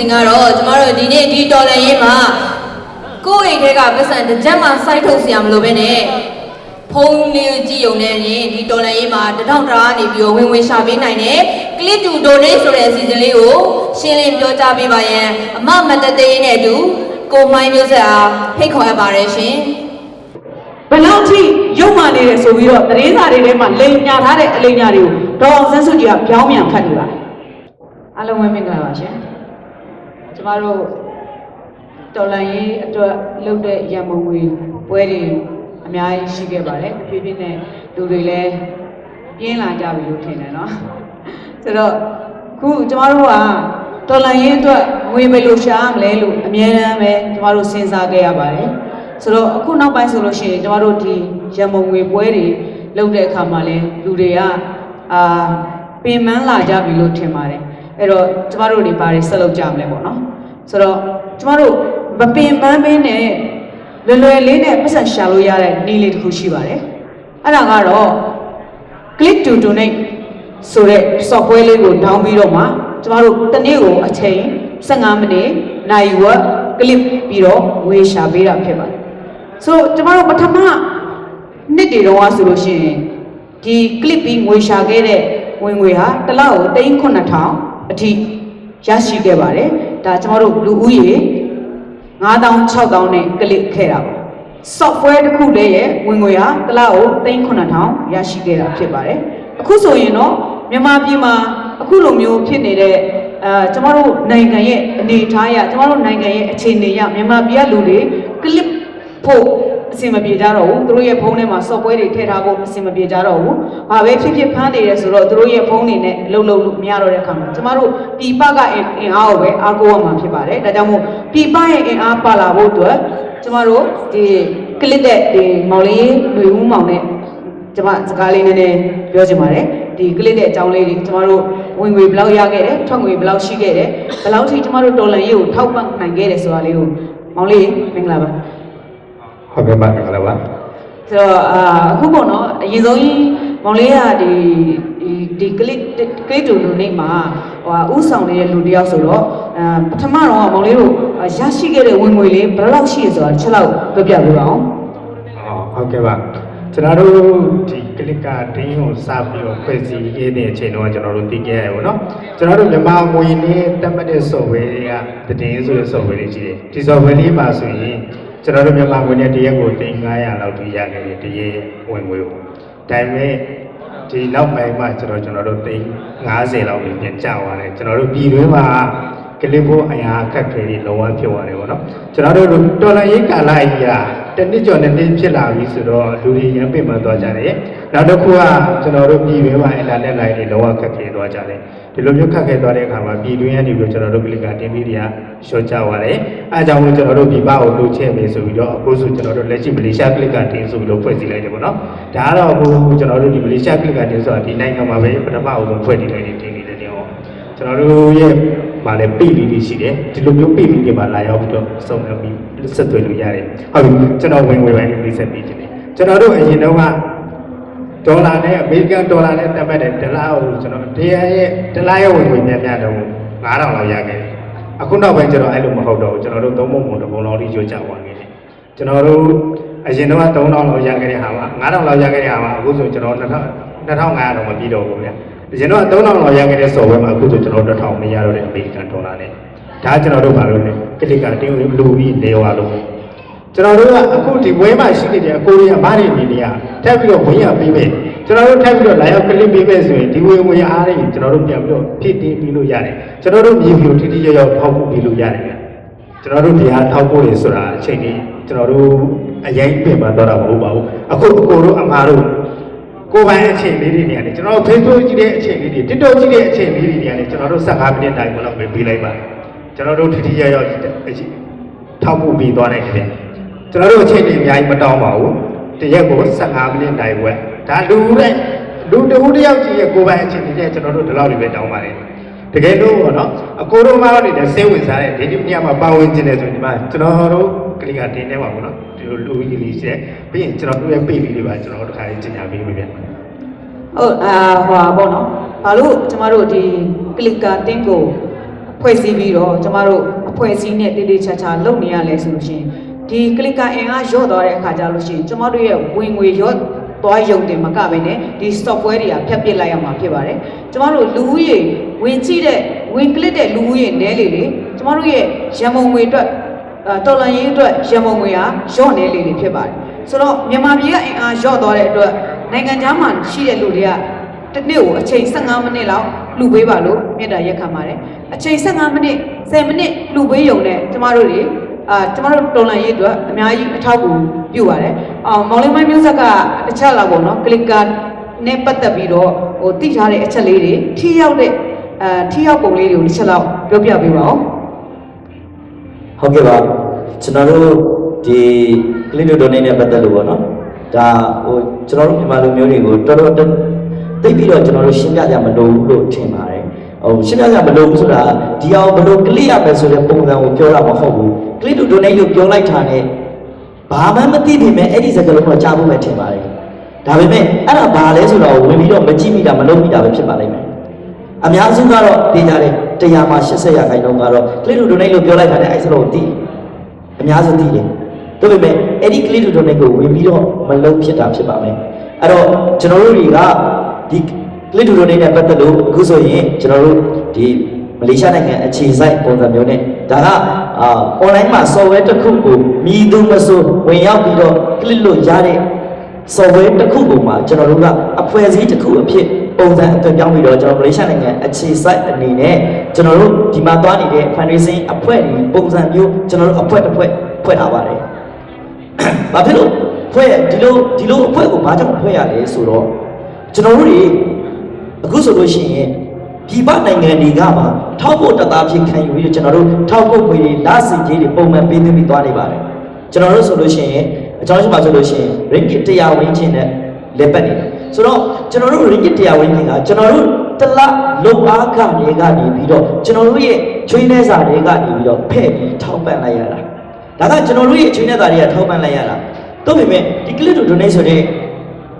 စဉ်ကတော့ကျမတို့ဒီနေ့ဒီတော်လန်ရေးမှာကိုယ့်အိမ်ထဲကပတ်စံတစ်ချက်မှစိုက်ထုတ်စရာမလိုပဲနဲ့ဖုန်းလေးကြည့်ုံနဲ့ရင်ဒီတော်လန်ရေးမှာတထောင်တာကနေပြီးတော့ဝင်ဝင်ရှာပေးနိုင်တယ် click to donate ဆိုတဲ့အစီအစဉ်လေးကိုရှင်းလင်းပြောကြားပေးပါရန်အမမတသေးနဲ့အတူကိုမိုင်းမျိုးဆက်အားဖိတ်ခေါ်ရပါတယ်ရှင်ဘလောက်ထိရုပ်မာနေတယ်ဆိုပြီးတော့သတင်းစာတွေထဲမှာလိမ်ညာထားတဲ့အလိမ်ညာတွေကိုဒေါ်အောင်ဆန်းစုကြည်ကပြောင်းပြန်ဖတ်နေပါတယ်အားလုံးပဲမင်္ဂလာပါရှင် ကျမတို့တော်လန်ရေးအတွက်လုပ်တဲ့ရန်မုံငွေပွဲတွေအများကြီးရှိခဲ့ပါတယ်ဖြည်းဖြည်းနဲ့လူတွေလည်းပြင်းလာကြပြီလို့ထင်တယ်နော်ဆိုတော့ခုကျမတို့ကတော်လန်ရေးအတွက်ငွေဘယ်လိုရှာရမလဲလို့အများအားပဲကျမတို့စဉ်းစားခဲ့ရပါတယ်ဆိုတော့အခုနောက်ပိုင်းဆိုလို့ရှိရင်ကျမတို့ဒီရန်မုံငွေပွဲတွေလုပ်တဲ့အခါမှာလဲလူတွေကအာပင်ပန်းလာကြပြီလို့ထင်ပါတယ် အဲ့တော့ကျမတို့တွေဘာတွေဆက်လုပ်ကြမလဲပေါ့နော်ဆိုတော့ကျမတို့မပင်ပန်းပင်းနဲ့လွယ်လွယ်လေးနဲ့ပတ်စံရှာလို့ရတဲ့နည်းလေးတစ်ခုရှိပါတယ်အဲ့ဒါကတော့ click to donate ဆိုတဲ့ software လေးကို down ပြီးတော့မှကျမတို့တစ်နေ့ကိုအချိန်15မိနစ်နိုင်ဝက် click ပြီးတော့ငွေရှာပေးတာဖြစ်ပါတယ်ဆိုတော့ကျမတို့ပထမနှစ်တွေတော့ဆိုလို့ရှိရင်ဒီ click ပြီးငွေရှာခဲ့တဲ့ဝင်ငွေဟာတစ်လကို39000 အထိရရှိခဲ့ပါတယ်ဒါကျမတို့လူဦးရေ9000 6000နဲ့ click ခဲ့တာပါ software တစ်ခုလေးရဲ့ဝင်ငွေဟာတစ်လကို39000ရရှိခဲ့တာဖြစ်ပါတယ်အခုဆိုရင်တော့မြန်မာပြည်မှာအခုလိုမျိုးဖြစ်နေတဲ့အဲကျမတို့နိုင်ငံရဲ့အနေအထားအရကျမတို့နိုင်ငံရဲ့အခြေအနေအရမြန်မာပြည်ကလူတွေ clip ဖို့ အဆင်မပြေကြတော့ဘူးသူတို့ရဲ့ဖုန်းထဲမှာ software တွေထည့်ထားဖို့အဆင်မပြေကြတော့ဘူး။ဘာပဲဖြစ်ဖြစ်ဖမ်းနေတယ်ဆိုတော့သူတို့ရဲ့ဖုန်းတွေနဲ့အလုပ်လုပ်လို့မရတော့တဲ့အခါမှာကျမတို့ပြည်ပကအင်အင်အားကိုပဲအားကိုးရမှာဖြစ်ပါတယ်။ဒါကြောင့်မို့ပြည်ပရဲ့အင်အားပါလာဖို့အတွက်ကျမတို့ဒီကလစ်တဲ့ဒီမောင်လေးလူဦးမောင်နဲ့ကျမစကားလေးနည်းနည်းပြောချင်ပါတယ်ဒီကလစ်တဲ့အကြောင်းလေးတွေကျမတို့ဝင်ငွေဘယ်လောက်ရခဲ့တယ်ထွက်ငွေဘယ်လောက်ရှိခဲ့တယ်ဘယ်လောက်ထိကျမတို့တော်လန်ရေးကိုထောက်ပံ့နိုင်ခဲ့တယ်ဆိုတာလေးကိုမောင်လေးမင်္ဂလာပါ ဟုတ်ကဲ့ပါကလည်းပါဆိုတော့အာအခုပေါ့နော်အရင်ဆုံးကြီးမောင်လေးကဒီဒီဒီကလစ်ကလစ်တူလူနေမှာဟိုဟာဥဆောင်နေတဲ့လူတစ်ယောက်ဆိုတော့အာပထမတော့မောင်လေးတို့အာရရှိခဲ့တဲ့ဝင်ငွေလေးဘယ်လောက်ရှိရဆိုတာတစ်ချက်လောက်ပြပြပေးပါအောင်ဟုတ်ကဲ့ပါကျွန်တော်တို့ဒီကလစ်ကတင်းကိုစပြီးတော့ဖွဲ့စည်းရေးတဲ့အချိန်တော့ကျွန်တော်တို့သိခဲ့ရပါတော့ကျွန်တော်တို့မြန်မာငွေနဲ့တက်မှတ်တဲ့ software တွေကတည်င်းဆိုတဲ့ software တွေရှိတယ်ဒီ software လေးပါဆိုရင် ကျွန်တော်တို့မြန်မာငွေနဲ့တရက်ကို3900လောက်ထိရခဲ့တယ်တရက်ဝင်ငွေကိုဒါပေမဲ့ဒီနောက်ပိုင်းမှာကျွန်တော်ကျွန်တော်တို့350လောက်ပဲပြန်ကျသွားတယ်ကျွန်တော်တို့ပြည်တွင်းမှာကလစ်ဖို့အရာအခက်ခဲတွေလုံးဝဖြစ်သွားတယ်ပေါ့နော်ကျွန်တော်တို့တော်လရေးကာလကြီးကတစ်နှစ်ကျော်နှစ်နှစ်ဖြစ်လာပြီဆိုတော့လူတွေရမ်းပင်ပန်းသွားကြတယ်နောက်တစ်ခုကကျွန်တော်တို့ပြည်တွင်းမှာအင်တာနက်လိုင်းတွေလုံးဝခက်ခဲသွားကြတယ် ဒီလိုမျိုးခက်ခဲသွားတဲ့အခါမှာပြည်တွင်းကနေပြီးတော့ကျွန်တော်တို့ကလစ်ကတင်ပြီးတွေကရှော့ကြသွားတယ်အဲအကြောင်းလို့ကျွန်တော်တို့ပြည်ပကိုလှုပ်ချဲ့မယ်ဆိုပြီးတော့အခုဆိုကျွန်တော်တို့လက်ရှိမလေးရှားကလစ်ကတင်ဆိုပြီးတော့ဖွဲ့စည်းလိုက်တယ်ပေါ့နော်ဒါကတော့အခုကျွန်တော်တို့ဒီမလေးရှားကလစ်ကတင်ဆိုတာဒီနိုင်ငံမှာပဲပထမအဆုံးဖွဲ့တည်လိုက်တဲ့တင်နေတဲ့နေရာပေါ့ကျွန်တော်တို့ရဲ့ဗာလဲပိတ်လေးတွေရှိတယ်ဒီလိုမျိုးပိတ်လေးတွေမှာလာရောက်ပြီးတော့စုံပြီးဆက်သွယ်လို့ရတယ်ဟုတ်ပြီကျွန်တော်ဝင်ဝင်ပိုင်းလေးဆက်ပြီးခြင်းတယ်ကျွန်တော်တို့အရင်တော့က ဒေါ်လာနဲ့အမေရိကန်ဒေါ်လာနဲ့တက်မှတ်တဲ့ဒလာကိုကျွန်တော်တရားရဲ့ဒလာရဲ့ဝင်ဝင်များများတော့9000လောက်ရခဲ့တယ်အခုနောက်ပိုင်းကျွန်တော်အဲ့လိုမဟုတ်တော့ဘူးကျွန်တော်တို့သုံးပုံပုံတစ်ပုံလောက်ထိကျွတ်ကြသွားခဲ့တယ်ကျွန်တော်တို့အရင်တော့3000လောက်ရခဲ့တဲ့ဟာမှာ9000လောက်ရခဲ့တဲ့ဟာမှာအခုဆိုကျွန်တော်2000 2500တော့မပြီးတော့ဘူးဗျာအရင်တော့3000လောက်ရခဲ့တဲ့ software မှာအခုဆိုကျွန်တော်တို့1000မရတော့တဲ့အမေရိကန်ဒေါ်လာနဲ့ဒါကျွန်တော်တို့ဘာလို့လဲကလစ်ကတင်းလူပြီးနေသွားလို့ ကျွန်တော်တို့ကအခုဒီဝဲမှာရှိနေတဲ့အကိုရီးယားဘာတွေနေနေရထပ်ပြီးတော့ဝင်ရပြီးမယ်ကျွန်တော်တို့ထပ်ပြီးတော့လာရောက်ကလစ်ပေးမယ်ဆိုရင်ဒီဝင်ဝင်အားတွေကျွန်တော်တို့ပြန်ပြီးတော့ဖြစ်တည်ပြီးလို့ရတယ်ကျွန်တော်တို့မြေပြိုထိထိရောက်ရောက်ထောက်ဖို့ပြီးလို့ရတယ်ဗျာကျွန်တော်တို့ဒီဟာထောက်ဖို့လေဆိုတာအချိန်ကြီးကျွန်တော်တို့အရင်ပြင်ပတော့တာမဟုတ်ပါဘူးအခုအကိုတို့အမားတို့ကိုယ်ပိုင်အချိန်လေးတွေနေရတယ်ကျွန်တော်တို့ Facebook ကြည့်တဲ့အချိန်လေးတွေ TikTok ကြည့်တဲ့အချိန်လေးတွေနေရတယ်ကျွန်တော်တို့15မိနစ်တိုင်းဘလောက်ပဲပေးလိုက်ပါကျွန်တော်တို့ထထရရောက်အချိန်ထောက်ဖို့ပြီးသွားနိုင်တယ် ကျွန်တော်တို့အချိန်တွေအများကြီးမတောင်းပါဘူးတရက်ကို15မိနစ်တိုင်းဝက်ဒါလူတဲ့လူတဦးတစ်ယောက်ကြည့်ရဲ့ကိုယ်ပိုင်အချိန်တွေနဲ့ကျွန်တော်တို့ဒီလောက်တွေပဲတောင်းပါတယ်တကယ်လို့ပေါ့နော်အကိုတို့မှနေတဲ့စိတ်ဝင်စားတဲ့ဒီဒီညမှာပါဝင်ခြင်းတယ်ဆိုရင်ဒီမှာကျွန်တော်တို့ကလေးကတင်းနေပါဘူးနော်ဒီလိုလူကြီးလေးရှိတယ်ပြီးရင်ကျွန်တော်တို့ရဲ့ပေလေးတွေပါကျွန်တော်တို့တစ်ခါလေးကျင်ညာပေးလို့ပြန်ဟုတ်အာဟွာပေါ့နော်ဘာလို့ကျမတို့ဒီကလစ်ကာတင်းကိုဖွဲ့စည်းပြီးတော့ကျမတို့အဖွဲ့အစည်းနဲ့တည်တည်ချာချာလုပ်နေရလဲဆိုလို့ရှိရင် ဒီ clicker အင်အားရော့သွားတဲ့အခါကျလို့ရှိရင်ကျမတို့ရဲ့ဝင်ငွေရော့သွားယုံတင်မကပဲနဲ့ဒီ software တွေကဖြတ်ပစ်လိုက်ရမှာဖြစ်ပါတယ်ကျမတို့လူဦးရေဝင်ကြည့်တဲ့ဝင် click တဲ့လူဦးရေနည်းလေလေကျမတို့ရဲ့ရန်ပုံငွေအတွက်အာတော်လန်ရေးအတွက်ရန်ပုံငွေဟာရော့နေလေလေဖြစ်ပါတယ်ဆိုတော့မြန်မာပြည်ကအင်အားရော့သွားတဲ့အတွက်နိုင်ငံခြားမှာရှိတဲ့လူတွေကတစ်နေ့ကိုအချိန်15မိနစ်လောက်လှူပေးပါလို့မြတ်တာရက်ခံပါတယ်အချိန်15မိနစ်10မိနစ်လှူပေးရုံနဲ့ကျမတို့တွေ အာကျမတို့တော်လန်ရေးအတွက်အများကြီးအထောက်အကူပြုပါတယ်အော်မောင်လေးမိုင်းမျိုးဆက်ကတစ်ချက်လောက်ပေါ့နော်ကလစ်ကာနဲ့ပတ်သက်ပြီးတော့ဟိုတိထားတဲ့အချက်လေးတွေထိရောက်တဲ့အာထိရောက်ပုံလေးတွေကိုတစ်ချက်လောက်ပြောပြပေးပါဦးဟုတ်ကဲ့ပါကျွန်တော်တို့ဒီ click to donate နဲ့ပတ်သက်လို့ပေါ့နော်ဒါဟိုကျွန်တော်တို့မြန်မာလူမျိုးတွေကိုတော်တော်တိတ်ပြီးတော့ကျွန်တော်တို့ရှင်းပြကြမလို့ဘူးလို့ထင်ပါတယ် ဟိုရှင်းပြကြမလို့ဘူးဆိုတာဒီအောင်ဘယ်လို click ရမယ်ဆိုတဲ့ပုံစံကိုပြောတာမဟုတ်ဘူး click to donate လို့ပြောလိုက်တာနဲ့ဘာမှမသိပေမဲ့အဲ့ဒီစကားလုံးတော့ကြားဖို့ပဲထင်ပါတယ်ဒါပေမဲ့အဲ့ဒါဘာလဲဆိုတော့ဝင်ပြီးတော့မကြည့်မိတာမလုပ်မိတာပဲဖြစ်ပါလိမ့်မယ်အများစုကတော့သိကြတယ်တရားမှာ80ရာခိုင်နှုန်းကတော့ click to donate လို့ပြောလိုက်တာနဲ့အဲ့စလုံးသိတယ်အများစုသိတယ်ဒါပေမဲ့အဲ့ဒီ click to donate ကိုဝင်ပြီးတော့မလုပ်ဖြစ်တာဖြစ်ပါမယ်အဲ့တော့ကျွန်တော်တို့တွေကဒီ click to donate နဲ့ပတ်သက်လို့အခုဆိုရင်ကျွန်တော်တို့ဒီမလေးရှားနိုင်ငံအခြေစိုက်ပုံစံမျိုးနဲ့ဒါကအာ online မှာ software တစ်ခုကိုမြည်သူမဆိုဝင်ရောက်ပြီးတော့ click လို့ရတဲ့ software တစ်ခုပုံမှာကျွန်တော်တို့ကအဖွဲ့အစည်းတစ်ခုအဖြစ်ပုံစံအသွင်ပြောင်းပြီးတော့ကျွန်တော်မလေးရှားနိုင်ငံအခြေစိုက်အနေနဲ့ကျွန်တော်တို့ဒီမှာသွားနေတဲ့ fundraising အဖွဲ့ဒီပုံစံမျိုးကျွန်တော်တို့အဖွဲ့တစ်ဖွဲ့ဖွဲ့ထားပါတယ်။ဘာဖြစ်လို့ဖွဲ့ဒီလိုဒီလိုအဖွဲ့ကိုဘာကြောင့်ဖွဲ့ရလဲဆိုတော့ကျွန်တော်တို့တွေ အခုဆိုလို့ရှိရင်ပြည်ပနိုင်ငံတွေကပါထောက်ဖို့တသားဖြစ်ခံယူပြီးတော့ကျွန်တော်တို့ထောက်ဖို့ခွေတွေလာစီကြီးတွေပုံမှန်ပေးသွင်းပြီးသွားနေပါတယ်။ကျွန်တော်တို့ဆိုလို့ရှိရင်အကြောင်းရှိမှဆိုလို့ရှိရင် ringgit 100ဝန်းကျင်နဲ့လက်ပတ်နေတယ်ဆိုတော့ကျွန်တော်တို့ ringgit 100ဝန်းကျင်ကကျွန်တော်တို့တစ်လလုံအားခတွေကနေပြီးတော့ကျွန်တော်တို့ရဲ့ချွေးနှဲစာတွေကနေပြီးတော့ဖဲ့ပြီးထောက်ပံ့လိုက်ရတာဒါကကျွန်တော်တို့ရဲ့ချွေးနှဲစာတွေကထောက်ပံ့လိုက်ရတာတော့ပေမဲ့ဒီ click to donate ဆိုတဲ့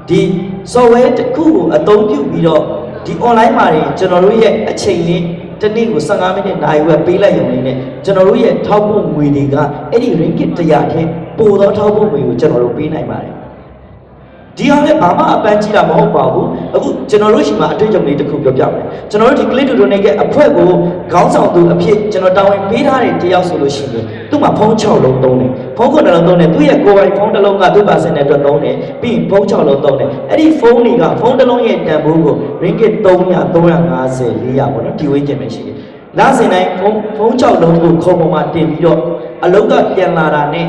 ဒီ software တစ်ခုကိုအသုံးပြုပြီးတော့ ဒီ online မှာတွေကျွန်တော်တို့ရဲ့အချိန်လေးတစ်နေ့ကို15မိနစ်နိုင်ဝက်ပေးလိုက်ရုံလေးနဲ့ကျွန်တော်တို့ရဲ့ထောက်ပို့ငွေတွေကအဲ့ဒီ ringgit 100ထဲပိုသောထောက်ပို့ငွေကိုကျွန်တော်တို့ပေးနိုင်ပါတယ်ဒီဟာလည်းဘာမှအပန်းကြီးတာမဟုတ်ပါဘူးအခုကျွန်တော်တို့ရှိမှအတွေ့အကြုံလေးတစ်ခုပြောပြမယ်ကျွန်တော်တို့ဒီ click to donate ရဲ့အဖွဲ့ကိုခေါင်းဆောင်သူအဖြစ်ကျွန်တော်တာဝန်ပေးထားတဲ့တယောက်ဆိုလို့ရှိရင်သူ့မှာဖုန်း6လုံးသုံးတယ် ဖုန်း9လုံးသုံးတယ်သူ့ရဲ့ကိုယ်ပိုင်ဖုန်းတစ်လုံးကသူ့ပါစင်တဲ့အတွက်သုံးတယ်ပြီးရင်ဖုန်း6လုံးသုံးတယ်အဲ့ဒီဖုန်းတွေကဖုန်းတစ်လုံးရဲ့တန်ဖိုးကို ringgit 300 350 400ပေါ့နော်ဒီဝေးကျင်ပဲရှိတယ်လစဉ်တိုင်းဖုန်းဖုန်း6လုံးကိုခုံပေါ်မှာတင်ပြီးတော့အလုံးကပြန်လာတာနဲ့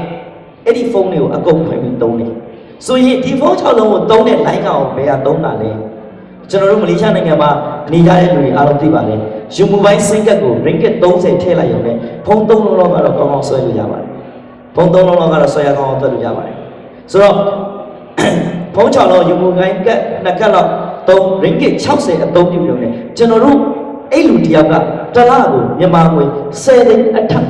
အဲ့ဒီဖုန်းတွေကိုအကုန်ဖွင့်ပြီးသုံးတယ်ဆိုရင်ဒီဖုန်း6လုံးကိုသုံးတဲ့ line ကောင်ဘယ်ဟာသုံးတာလဲကျွန်တော်တို့မလေးရှားနိုင်ငံမှာနေကြတဲ့လူတွေအားလုံးသိပါလေယူမိုဘိုင်းစင်ကတ်ကို ringgit 30ထည့်လိုက်ရုံနဲ့ဖုန်း3လုံးလောက်ကတော့ကောင်းကောင်းဆွဲလို့ရပါတယ် ဖုန်း3လုံးလောက်ကတော့ဆွဲရကောင်းအောင်သွတ်လို့ရပါတယ်ဆိုတော့ဖုန်း6လုံးယူမိုဘိုင်းကတ်နှစ်ကတ်လောက်3 ringgit 60အသုံးပြုရုံနဲ့ကျွန်တော်တို့အဲ့လူတယောက်ကတစ်လကိုမြန်မာငွေ10သိန်းအထက်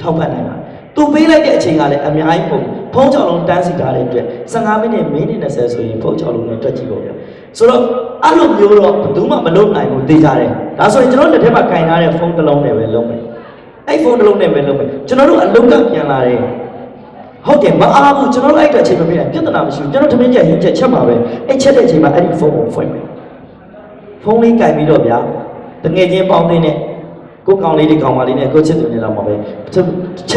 ထောက်ပံ့နိုင်တာသူပေးလိုက်တဲ့အချိန်ကလည်းအများကြီးပုံဖုန်း6လုံးတန်းစီထားတဲ့အတွက်15မိနစ်မိနစ်20ဆိုရင်ဖုန်း6လုံးနဲ့တွက်ကြည့်ပေါ့ဗျာဆိုတော့အဲ့လိုမျိုးတော့ဘယ်သူမှမလုပ်နိုင်ဘူးသိကြတယ်ဒါဆိုရင်ကျွန်တော်လက်ထက်မှာကင်ထားတဲ့ဖုန်းတစ်လုံးနဲ့ပဲလုံးမယ် အဲ့ဖုန်းတစ်လုံးနဲ့ပဲလုံးမယ်ကျွန်တော်တို့အလုံးကပြန်လာတယ်ဟုတ်တယ်မအားဘူးကျွန်တော်တို့အဲ့တဲ့အချိန်မပြေပြဿနာမရှိဘူးကျွန်တော်သမင်းချက်ရင်းချက်ချက်ပါပဲအဲ့ချက်တဲ့အချိန်မှာအဲ့ဒီဖုန်းကိုဖွင့်မယ်ဖုန်းလေးကင်ပြီးတော့ဗျာတငယ်ချင်းပေါင်းသိတဲ့ကိုကောင်လေးတွေကောင်မလေးနဲ့ကိုချစ်သူနေတော့မှာပဲချ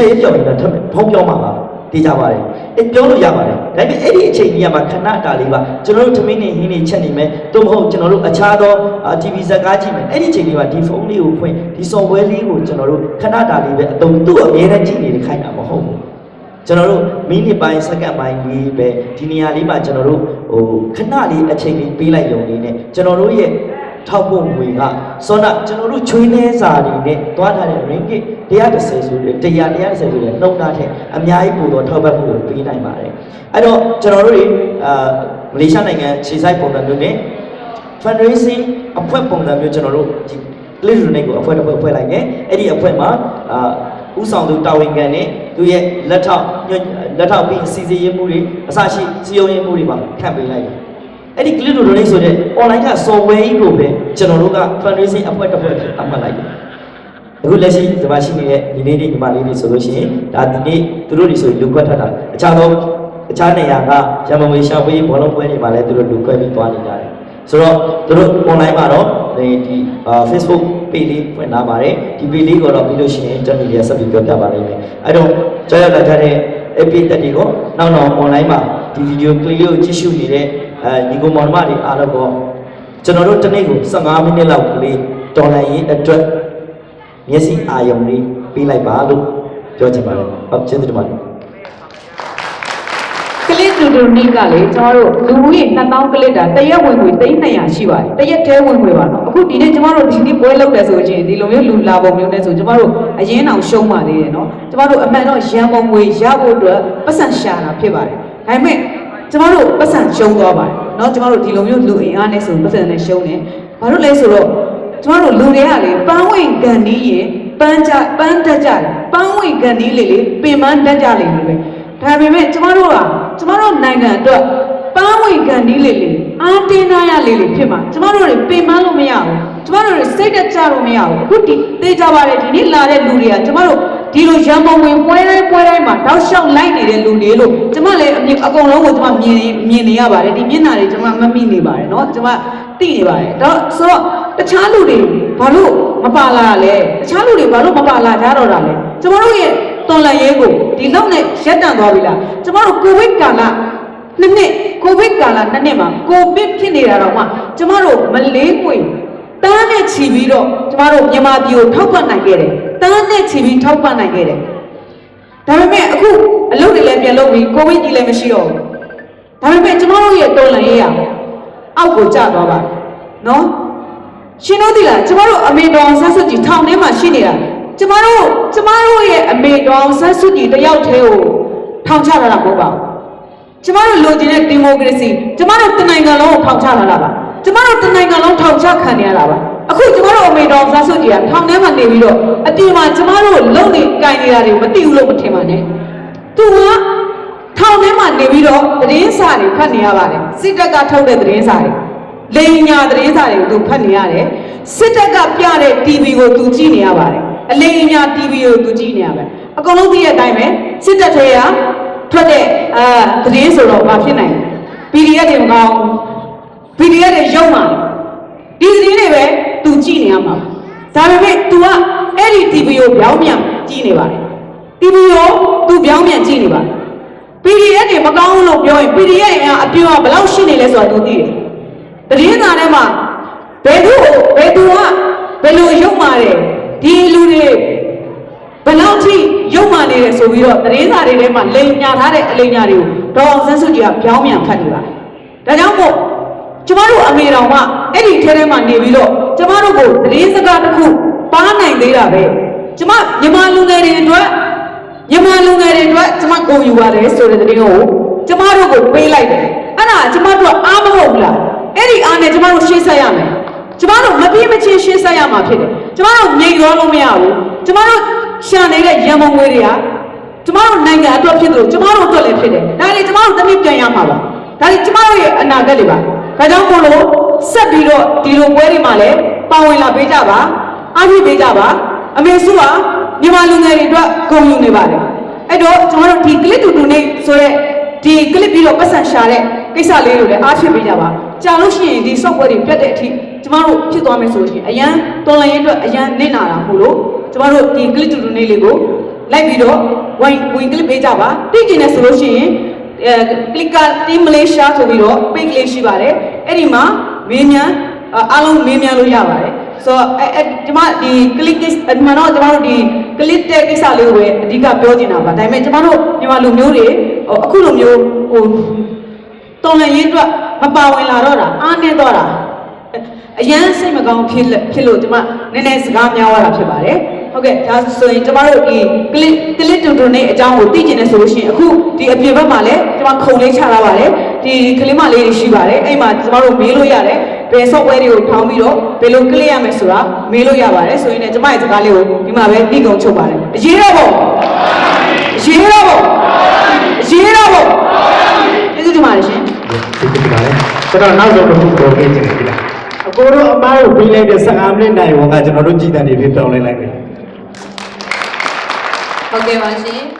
က်ရပြောင်းနေတာထပ်ဖုန်းပြောမှာပါ တေးကြပါတယ်အဲ့ပြောလို့ရပါတယ်ဒါပေမဲ့အဲ့ဒီအချိန်ကြီးကမှခဏတာလေးပါကျွန်တော်တို့သမင်းနေဟင်းနေချက်နေမယ်သို့မဟုတ်ကျွန်တော်တို့အခြားသော TV ဇာတ်ကားကြည့်မယ်အဲ့ဒီအချိန်လေးပါဒီဖုန်းလေးကိုဖွင့်ဒီ software လေးကိုကျွန်တော်တို့ခဏတာလေးပဲအတုံးသူ့အမြဲတမ်းကြည့်နေတဲ့ခိုင်းတာမဟုတ်ဘူးကျွန်တော်တို့မိနစ်ပိုင်းစက္ကန့်ပိုင်းလေးပဲဒီနေရာလေးမှာကျွန်တော်တို့ဟိုခဏလေးအချိန်လေးပေးလိုက်ရုံလေးနဲ့ကျွန်တော်တို့ရဲ့ ထောက်ဖို့ငွေကစောနာကျွန်တော်တို့ချွေးနှဲစာတွေနဲ့တွားထားတဲ့ ringgit 130ဆိုတဲ့100 130ဆိုတဲ့နှုန်းသားထက်အများကြီးပိုတော့ထောက်ပံ့မှုကိုပေးနိုင်ပါတယ်အဲ့တော့ကျွန်တော်တို့တွေအာမလေးရှားနိုင်ငံခြေဆိုင်ပုံစံမျိုးနဲ့ fundraising အဖွဲ့ပုံစံမျိုးကျွန်တော်တို့ဒီ list donate ကိုအဖွဲ့တစ်ဖွဲ့ဖွဲ့လိုက်တယ်အဲ့ဒီအဖွဲ့မှာအာဥဆောင်သူတာဝန်ခံနဲ့သူရဲ့လက်ထောက်ညွှန်လက်ထောက်ပြီးစီစီရေးမှုတွေအစရှိစီယုံရေးမှုတွေပါခန့်ပေးလိုက်တယ် အဲ့ဒီ click to donate ဆိုတဲ့ online က software ကြီးကိုပဲကျွန်တော်တို့က fundraising အဖွဲ့တစ်ဖွဲ့အမှတ်လိုက်တယ်အခုလက်ရှိဒီမှာရှိနေတဲ့ဒီလေးတွေဒီမလေးတွေဆိုလို့ရှိရင်ဒါဒီနေ့သူတို့တွေဆိုရင်လူခွက်ထွက်တာအခြားသောအခြားနေရာကရမမွေရှာဖွေးဘောလုံးပွဲတွေမှာလည်းသူတို့လူခွက်ပြီးသွားနေကြတယ်ဆိုတော့သူတို့ online မှာတော့ဒီဒီအာ Facebook page လေးဖွင့်လာပါတယ်ဒီ page လေးကိုတော့ပြီးလို့ရှိရင်ကျွန်တော်ဒီဆက်ပြီးပြောပြပါလိမ့်မယ်အဲ့တော့ကြောက်ရလာတဲ့ AP တက်တွေကိုနောက်တော့ online မှာဒီ video clip လေးကိုကြည့်ရှုနေတဲ့ အဲညီကောင်မောင်နှမတွေအားလုံးကိုကျွန်တော်တို့တစ်နေ့ကို15မိနစ်လောက်ကလေးဒေါ်လာရေးအတွက်မျက်စိအာယုံလေးပေးလိုက်ပါလို့ပြောချင်ပါတယ်ဟုတ်ကျေးဇူးတင်ပါတယ်ကလစ်တူတူနီကလေကျွန်တော်တို့လူဦးရေ2000ကလစ်တာတရက်ဝင်ငွေ300ရှိပါတယ်တရက်တည်းဝင်ငွေပါနော်အခုဒီနေ့ကျွန်တော်တို့ဒီနေ့ပွဲလုပ်တယ်ဆိုရင်ဒီလိုမျိုးလူလာပုံမျိုးနဲ့ဆိုကျွန်တော်တို့အရင်အောင်ရှုံးပါသေးတယ်နော်ကျွန်တော်တို့အမှန်တော့ရန်ပုံငွေရဖို့အတွက်ပတ်စံရှာတာဖြစ်ပါတယ်ဒါပေမဲ့ ကျွန်တော်တို့ပတ်စံရှုံးသွားပါတယ်နော်ကျွန်တော်တို့ဒီလိုမျိုးလူအင်အားနဲ့ဆိုပတ်စံနဲ့ရှုံးတယ်ဘာလို့လဲဆိုတော့ကျွန်တော်တို့လူတွေကလေပန်းဝင်ကန်နီးရင်ပန်းကြပန်းတက်ကြတယ်ပန်းဝင်ကန်နီးလေလေပင်ပန်းတက်ကြလေလေပဲဒါပေမဲ့ကျမတို့ကကျမတို့နိုင်ငံအတွက်ပန်းဝင်ကန်ဒီလေးလေးအားတင်းထားရလေးလေးဖြစ်မှာကျမတို့တွေပင်ပန်းလို့မရဘူး ကျမတို့တွေစိတ်တက်ကြလို့မရဘူးအခုဒီသိကြပါတယ်ဒီနေ့လာတဲ့လူတွေကကျမတို့ဒီလိုရံပုံဝင်ပွဲတိုင်းပွဲတိုင်းမှာတောက်လျှောက်လိုက်နေတဲ့လူတွေလို့ကျမလည်းအမြင်အကုန်လုံးကိုကျမမြင်နေမြင်နေရပါတယ်ဒီမျက်နှာတွေကျမမမိနေပါတယ်เนาะကျမသိနေပါတယ်တော့ဆိုတော့တခြားလူတွေဘာလို့မပါလာလဲတခြားလူတွေဘာလို့မပါလာကြတော့တာလဲကျမတို့ရဲ့တော်လန်ရေးကိုဒီလောက်နဲ့ရက်တန့်သွားပြီလားကျမတို့ကိုဗစ်ကာလနှစ်နှစ်ကိုဗစ်ကာလနှစ်နှစ်မှာကိုဗစ်ဖြစ်နေတာတော့မှကျမတို့မလေးပွေ တန်းနဲ့ချီပြီးတော့ကျမတို့မြန်မာပြည်ကိုထောက်ပံ့နိုင်ခဲ့တယ်တန်းနဲ့ချီပြီးထောက်ပံ့နိုင်ခဲ့တယ်ဒါပေမဲ့အခုအလုပ်တွေလည်းပြန်လုပ်ပြီးကိုဗစ်ကြီးလည်းမရှိတော့ဘူးဒါပေမဲ့ကျမတို့ရဲ့တော်လန်ရေးရအောက်ကိုကျသွားပါနော်ရှင်တို့သိလားကျမတို့အမေတော်ဆန်းစုကြည်ထောင်ထဲမှာရှိနေတာကျမတို့ကျမတို့ရဲ့အမေတော်ဆန်းစုကြည်တယောက်တည်းကိုထောင်ချလာတာမဟုတ်ပါဘူးကျမတို့လိုချင်တဲ့ဒီမိုကရေစီကျမတို့တနိုင်ငံလုံးကိုထောင်ချလာတာပါ ကျမတို့တနိုင်ငံလုံးထောင်ချခံနေရတာပါအခုကျမတို့အမေတော်ဆန်းစုကြည်ကထောင်ထဲမှာနေပြီးတော့အပြင်မှာကျမတို့လုံနေကြင်နေတာတွေမသိဘူးလို့မထင်ပါနဲ့သူကထောင်ထဲမှာနေပြီးတော့သတင်းစာတွေဖတ်နေရပါတယ်စစ်တပ်ကထုတ်တဲ့သတင်းစာတွေလိန်ညာသတင်းစာတွေကိုသူဖတ်နေရတယ်စစ်တပ်ကပြတဲ့ TV ကိုသူကြည့်နေရပါတယ်အလိန်ညာ TV ကိုသူကြည့်နေရပါတယ်အကုန်လုံးသိတဲ့အတိုင်းပဲစစ်တပ်ထဲကထွက်တဲ့အာသတင်းဆိုတော့ဘာဖြစ်နိုင်လဲ PDF တွေမကောင်းဘူး PDF တွေရုံမှာဒီသတင်းတွေပဲသူကြည့်နေရမှာဒါပေမဲ့ तू ကအဲ့ဒီ TV ကိုပြောင်းပြန်ကြည့်နေပါတယ် TV ကို तू ပြောင်းပြန်ကြည့်နေပါတယ် PDF တွေမကောင်းဘူးလို့ပြောရင် PDF ကအပြည့်အဝဘယ်လောက်ရှိနေလဲဆိုတာ तू သိတယ် တည်င်းသားထဲမှာဘယ်သူ့ကိုဘယ်သူကဘယ်လိုရုပ်မာတယ်ဒီလူတွေဘယ်လောက်ထိရုပ်မာနေတယ်ဆိုပြီးတော့တည်င်းသားတွေထဲမှာလိန်ညာထားတဲ့အလိန်ညာတွေကိုဒေါအောင်ဆန်းစုကြည်ကပြောင်းပြန်ဖတ်နေပါတယ်ဒါကြောင့်မို့ ကျမတို့အမေတော်ကအဲ့ဒီထဲထဲမှာနေပြီးတော့ကျမတို့ကိုတည်င်းစကားတစ်ခုပါနိုင်သေးတာပဲကျမမြန်မာလူငယ်တွေအတွက်မြန်မာလူငယ်တွေအတွက်ကျမကိုယူပါတယ်ဆိုတဲ့သတင်းကိုကျမတို့ကိုပေးလိုက်တယ်အဲ့ဒါကျမတို့ကအားမဟုတ်ဘူးလားအဲ့ဒီအားနဲ့ကျမတို့ရှင်းဆက်ရမယ်ကျမတို့မပြေမချင်းရှင်းဆက်ရမှာဖြစ်တယ်ကျမတို့မြိတ်ရောလို့မရဘူးကျမတို့ရှာနေတဲ့ရန်မုံငွေတွေကကျမတို့နိုင်ငံအတွက်ဖြစ်တယ်ကျမတို့အတွက်လည်းဖြစ်တယ်ဒါတွေကျမတို့တစ်နည်းပြန်ရမှာပါ ဒါတွေကျမတို့ရဲ့အနာဂတ်တွေပါဒါကြောင့်မို့လို့ဆက်ပြီးတော့ဒီလိုပွဲတွေမှာလည်းပါဝင်လာပေးကြပါအားဖြည့်ပေးကြပါအမေစုကမြန်မာလူငယ်တွေအတွက်ဂုဏ်ယူနေပါတယ်အဲ့တော့ကျွန်တော်တို့ဒီ clip တူတူနေဆိုရက်ဒီ clip ပြီးတော့ပတ်စံရှာတဲ့ကိစ္စလေးတွေလည်းအားဖြည့်ပေးကြပါကြာလို့ရှိရင်ဒီ software တွေပြတ်တဲ့အထိကျမတို့ဖြစ်သွားမယ်ဆိုလို့ရှိရင်အရန်တော်လန်ရေးအတွက်အရန်နစ်နာတာမို့လို့ကျမတို့ဒီ clip တူတူနေလေးကိုလိုက်ပြီးတော့ဝင်ဝင် clip ပေးကြပါသိကျင်တယ်ဆိုလို့ရှိရင်အဲ clicker team malaysia ဆိုပြီးတော့ page လေးရှိပါတယ်အဲ့ဒီမှာမေးမြန်းအားလုံးမေးမြန်းလို့ရပါတယ်ဆိုတော့အဲအဲဒီမှာဒီ click အမှန်တော့ကျွန်တော်တို့ဒီ click တဲ့ကိစ္စလေးကိုပဲအဓိကပြောချင်တာပါဒါပေမဲ့ကျွန်တော်တို့မြန်မာလူမျိုးတွေဟိုအခုလိုမျိုးဟိုတော်လန်ရေးအတွက်မပါဝင်လာတော့တာအားနည်းတော့တာအရန်စိတ်မကောင်းဖြစ်လက်ဖြစ်လို့ကျွန်မနည်းနည်းစကားများသွားတာဖြစ်ပါတယ် ဟုတ်ကဲ့ဒါဆိုရင်ကျွန်တော်တို့ဒီ click click တူတူနဲ့အကြောင်းကိုသိကျင်နေဆိုလို့ရှိရင်အခုဒီအပြင်ဘက်မှာလည်းကျွန်မခုံလေးချထားပါတယ်ဒီကလေးမလေးတွေရှိပါတယ်အဲ့မှာကျွန်တော်တို့မေးလို့ရတယ်ဘယ် software တွေကိုထောင်းပြီးတော့ဘယ်လို click ရမယ်ဆိုတာမေးလို့ရပါတယ်ဆိုရင်လည်းကျွန်မရဲ့စကားလေးကိုဒီမှာပဲနှိကုံချုပ်ပါတယ်အရေးတော့ပေါ့အရေးတော့ပေါ့အရေးတော့ပေါ့ကျေးဇူးတင်ပါတယ်ရှင်ဒီကိစ္စပါလေကျွန်တော်နောက်ဆုံးတစ်ခုပြောခဲ့ချင်တယ်ဒီလားအကိုတို့အမားကိုပြီးလိုက်တဲ့15မိနစ်နိုင်ဝန်ကကျွန်တော်တို့ကြည်တန်နေပြီးပြောင်းလဲလိုက်တ ယ်ဟုတ်ကဲ့ပါရှင်